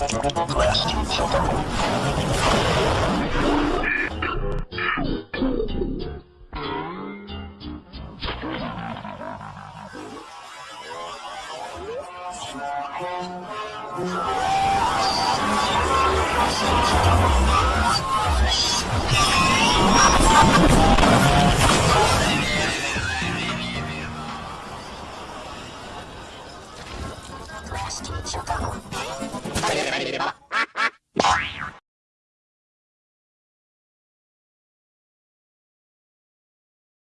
빨리 れば